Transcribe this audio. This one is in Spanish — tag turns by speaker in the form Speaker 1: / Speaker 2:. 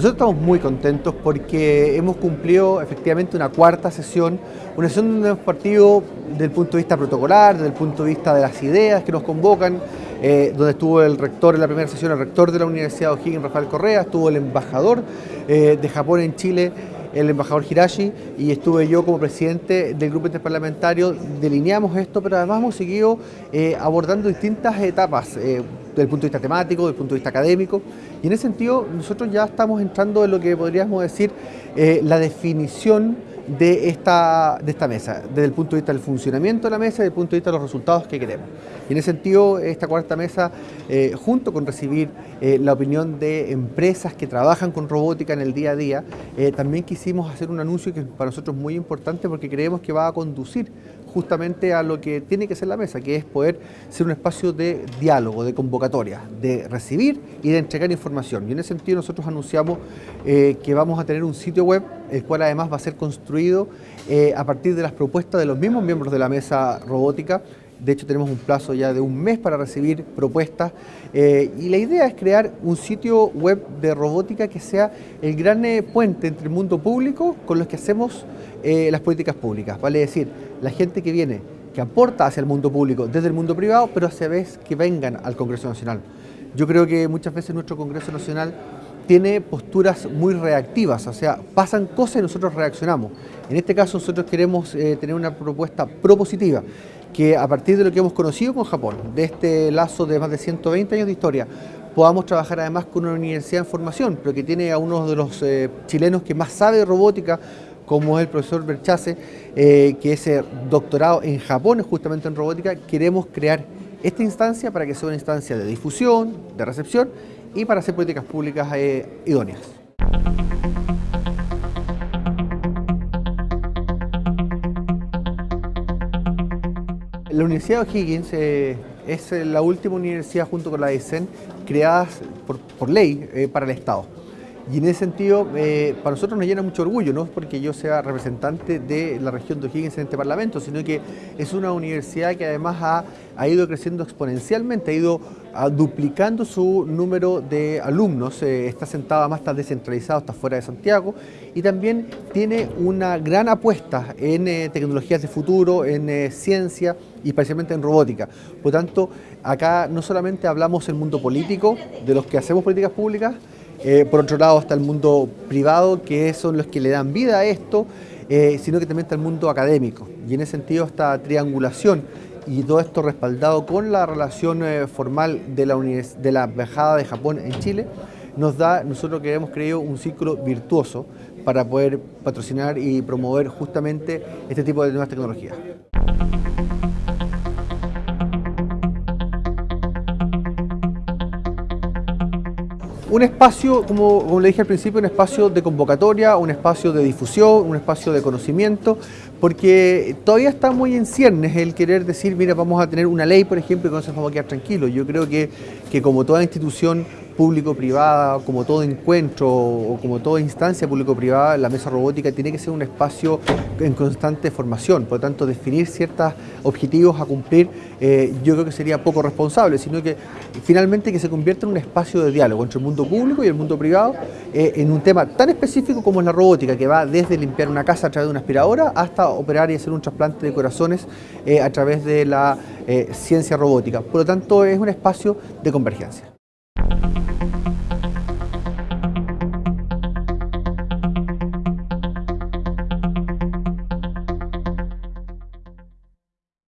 Speaker 1: Nosotros estamos muy contentos porque hemos cumplido efectivamente una cuarta sesión, una sesión donde hemos partido desde el punto de vista protocolar, desde el punto de vista de las ideas que nos convocan, eh, donde estuvo el rector en la primera sesión, el rector de la Universidad de O'Higgins, Rafael Correa, estuvo el embajador eh, de Japón en Chile, el embajador Hirashi y estuve yo como presidente del grupo interparlamentario, delineamos esto, pero además hemos seguido eh, abordando distintas etapas eh, desde el punto de vista temático, desde el punto de vista académico, y en ese sentido nosotros ya estamos entrando en lo que podríamos decir eh, la definición de esta, de esta mesa, desde el punto de vista del funcionamiento de la mesa y desde el punto de vista de los resultados que queremos. Y en ese sentido, esta cuarta mesa, eh, junto con recibir eh, la opinión de empresas que trabajan con robótica en el día a día, eh, también quisimos hacer un anuncio que para nosotros es muy importante porque creemos que va a conducir justamente a lo que tiene que ser la mesa, que es poder ser un espacio de diálogo, de convocatoria, de recibir y de entregar información. Y en ese sentido nosotros anunciamos que vamos a tener un sitio web, el cual además va a ser construido a partir de las propuestas de los mismos miembros de la mesa robótica, de hecho tenemos un plazo ya de un mes para recibir propuestas eh, y la idea es crear un sitio web de robótica que sea el gran eh, puente entre el mundo público con los que hacemos eh, las políticas públicas. Vale decir, la gente que viene, que aporta hacia el mundo público desde el mundo privado, pero a vez que vengan al Congreso Nacional. Yo creo que muchas veces nuestro Congreso Nacional tiene posturas muy reactivas, o sea, pasan cosas y nosotros reaccionamos. En este caso nosotros queremos tener una propuesta propositiva que a partir de lo que hemos conocido con Japón, de este lazo de más de 120 años de historia, podamos trabajar además con una universidad en formación, pero que tiene a uno de los eh, chilenos que más sabe de robótica, como es el profesor Berchase, eh, que es eh, doctorado en Japón justamente en robótica, queremos crear esta instancia para que sea una instancia de difusión, de recepción y para hacer políticas públicas idóneas. La Universidad de O'Higgins eh, es la última universidad junto con la ICEN creada por, ley eh, para el Estado. Y en ese sentido, eh, para nosotros nos llena mucho orgullo, no porque yo sea representante de la región de O'Higgins en este Parlamento, sino que es una universidad que además ha, ha ido creciendo exponencialmente, ha ido ah, duplicando su número de alumnos, eh, está sentada más, está descentralizado, está fuera de Santiago, y también tiene una gran apuesta en eh, tecnologías de futuro, en ciencia y especialmente en robótica. Por tanto, acá no solamente hablamos del mundo político, de los que hacemos políticas públicas, eh, por otro lado está el mundo privado, que son los que le dan vida a esto, eh, sino que también está el mundo académico. Y en ese sentido esta triangulación y todo esto respaldado con la relación eh, formal de la, de la Embajada de Japón en Chile, nos da, nosotros que hemos creído, un ciclo virtuoso para poder patrocinar y promover justamente este tipo de nuevas tecnologías. Un espacio, como, le dije al principio, un espacio de convocatoria, un espacio de difusión, un espacio de conocimiento, porque todavía está muy en ciernes el querer decir, mira, vamos a tener una ley, por ejemplo, y con eso vamos a quedar tranquilos. Yo creo que, que como toda institución público-privada, como todo encuentro o como toda instancia público-privada, la mesa robótica tiene que ser un espacio en constante formación, por lo tanto definir ciertos objetivos a cumplir eh, yo creo que sería poco responsable, sino que finalmente que se convierta en un espacio de diálogo entre el mundo público y el mundo privado eh, en un tema tan específico como es la robótica, que va desde limpiar una casa a través de una aspiradora hasta operar y hacer un trasplante de corazones eh, a través de la ciencia robótica. Por lo tanto, es un espacio de convergencia.